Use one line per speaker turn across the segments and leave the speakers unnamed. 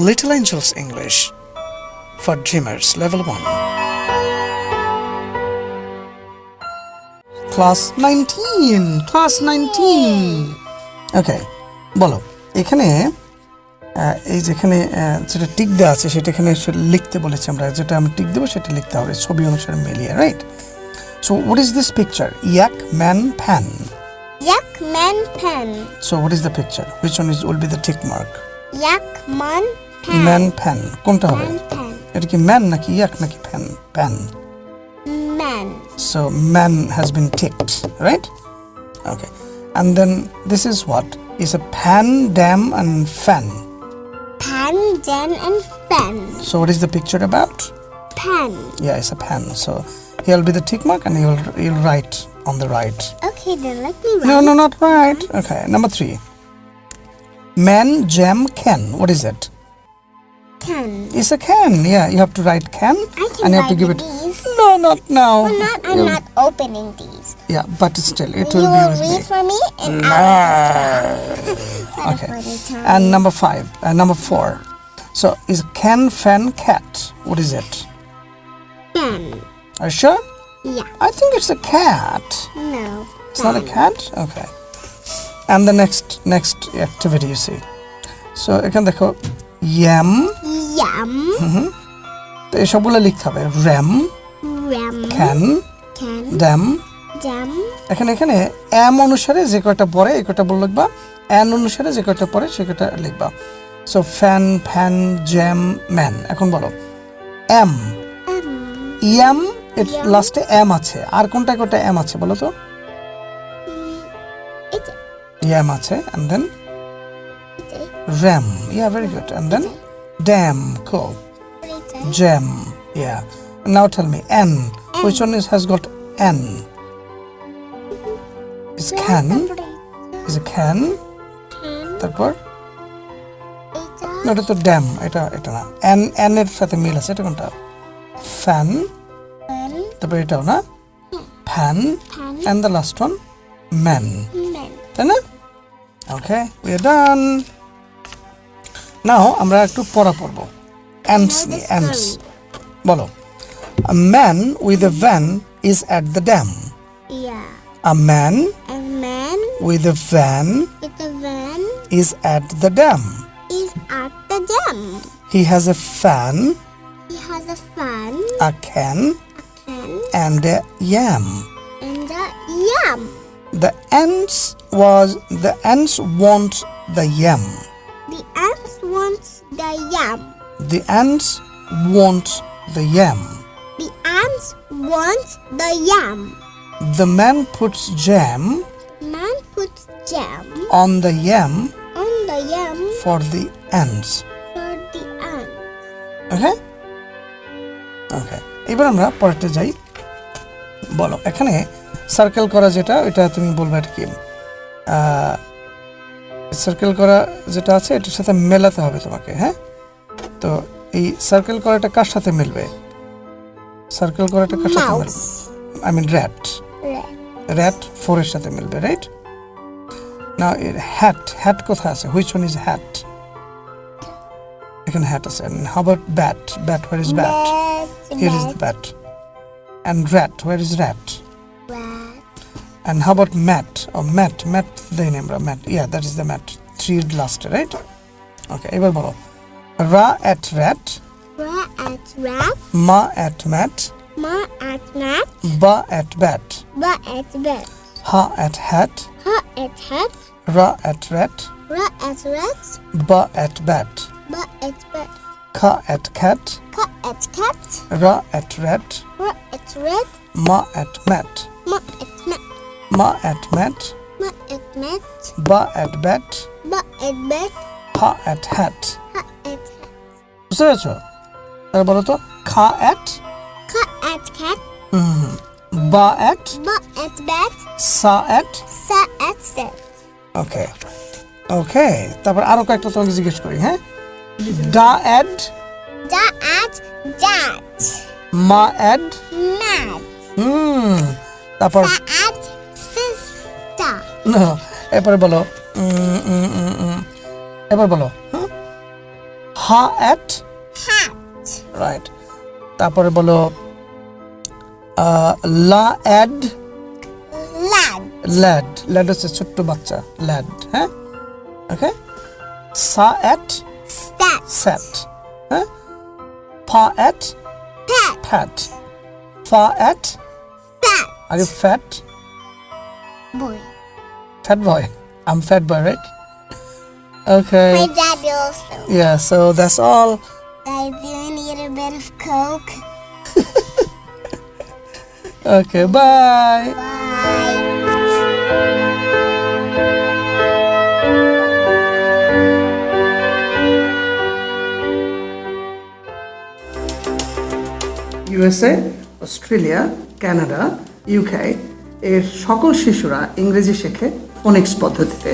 Little Angels English for Dreamers Level 1. Class 19! Class 19! Okay, বলো এখানে আহ, এই যেখানে আহ, যেটা টিক দেওয়া আছে সেটা এখানে আসলে লিখতে বলেছি আমরা যেটা আমি টিক দেবো সেটা লিখতে হবে ছবি অনুসারে মিলিয়ে right so what is this picture yak man fan
Yak man pen.
So what is the picture which one is will be the tick mark
Yak man pen.
Man fan কোনটা হবে
Man pen.
এটা কি man নাকি ইয়াক নাকি fan pan
Man.
So man has been ticked, right? Okay. And then this is what? Is a pan, dam, and fan.
Pan, den, and fen.
So what is the picture about?
Pen.
Yeah, it's a pan. So here'll be the tick mark and you'll you'll write on the right.
Okay, then let me write.
No, no, not right. Okay, number three. Man, jam, can. What is it?
Can.
It's a can. Yeah, you have to write can
I can
and you have to give it.
these.
No, not now.
I'm not, I'm not opening these.
Yeah, but still, it
you
will be
will read for me and I'll
Okay.
for the time.
And number five, uh, number four. So is can, fan, cat. What is it?
Pen.
Are you sure?
Yeah.
I think it's a cat.
No.
It's not a cat. Okay. And the next next activity you see. So এখানে দেখো yam
Yum.
তো এসবগুলো লিখতে হবে ram
Ram.
can
Can.
dam
Jam.
এখানে এখানে M অনুসারে যে কয়টা পড়ে এই কয়টা বল লিখবা এন অনুসারে যে কয়টা পড়ে সে কয়টা লিখবা so fan fan jam man এখন বলো এম. ইয়াম এর
Yam.
লাস্টে এম আছে আর কোনটা কোনটা এম আছে বলো তো ইয়াম আছে
and then
ram yeah very good and then dam co. Jam yeah now tell me an which one is has got an is can is can
Can.
তারপর এটা তো ড্যাম এটা এটা না. এন এন এর সাথে মিল আছে এটা কোনটা? ফ্যান. তারপর এটাও না?
Fan.
And the last one man
Man.
তাই না? ওকে উই আর ডান নাও আমরা একটু পড়া পড়ব অ্যান্ডস
Now the
নিয়ে অ্যান্ডস
story.
বলো A man with a van is at the dam.
Yeah.
A man
A man
with a van
with a van
is at the dam.
is at the dam.
He has a fan,
He has a fan,
a can,
a can,
and a yam.
and a yam.
The ants was the ants want the yam.
The ants want the yam.
The ants want the yam.
The ants want the yam.
The man puts jam
Man puts jam
on the yam
on the yam
for the ants.
for the ants.
ওকে ওকে এবার আমরা পরেরটা যাই বলো এখানে circle করা যেটা ওইটা তুমি বলবে এটা কি সার্কেল করা যেটা আছে এটার সাথে মেলাতে হবে তোমাকে হ্যাঁ? তো এই সার্কেল করাটা কার সাথে মিলবে? সার্কেল করাটা কার সাথে মিলবে? I mean rat. র্যাট ফোরের সাথে মিলবে রাইট না এর হ্যাট হ্যাট কোথায় আছে? হুইচ ওয়ান ইজ হ্যাট এখানে হ্যাট আছে। How about bat bat where is
bat
here is the
bat
and rat where is
rat.
And how about mat O mat mat দেই আমরা mat yeah that is the mat three লাস্টে right okay এবার বলো রা at rat
Ra at rat.
মা at mat
Ma at mat.
বা at bat
Ba at bat.
Ha at hat
Ha at hat.
রা at rat
Ra at rat.
বা at bat
Ba at bat.
খা at খ্যাট
Ka at cat.
রা at rat
Ra at rat.
মা at mat
Ma at mat.
ma at mat
ma at mat
ba at bat
ba at bat
ha at hat
ha at hat
বুঝতে পেরেছ তাহলে বলো তো খা at
খা at খ্যাট
hmm ba at
ba at bat
sa at
sa at sat
okay okay তারপর আরও কয়েকটা তোমাকে জিজ্ঞেস করি হ্যাঁ? Da ad
da ad dat
ma ad
mad
hmm তারপর
অ্যাড
না, এরপরে বলো। এবার বলো হা অ্যাট? রাইট। তারপরে বলো লা অ্যাড. ল্যাড। ল্যাড। হচ্ছে ছোট্ট বাচ্চা ল্যাড হ্যাঁ? ওকে? সা অ্যাট. স্যাট। হ্যাঁ?
Fa
at. Fat. Fa
at.
R fat.
Boy.
Fat boy um fat boy right okay
My dad also.
yeah so that's all
Guys, do you need a bit of Coke?
okay bye
Bye.
USA Australia Canada UK এর সকল শিশুরা ইংরেজি শেখে Phoenix পদ্ধতিতে।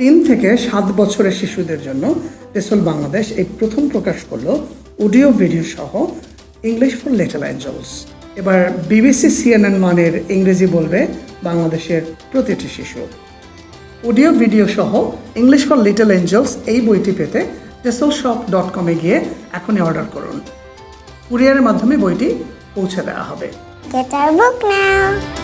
তিন থেকে সাত বছরের শিশুদের জন্য টেসল বাংলাদেশ এই প্রথম প্রকাশ করল অডিও, ভিডিও সহ ইংলিশ ফর লিটল অ্যাঞ্জেলস। এবার বিবিসি, সিএনএন মানের ইংরেজি বলবে বাংলাদেশের প্রতিটি শিশু। অডিও, ভিডিও সহ ইংলিশ ফর লিটল এঞ্জেলস এই বইটি পেতে টেসল শপ ডট কমে গিয়ে এখনই অর্ডার করুন। কুরিয়ারের মাধ্যমে বইটি পৌঁছে দেওয়া হবে।
Get our book now.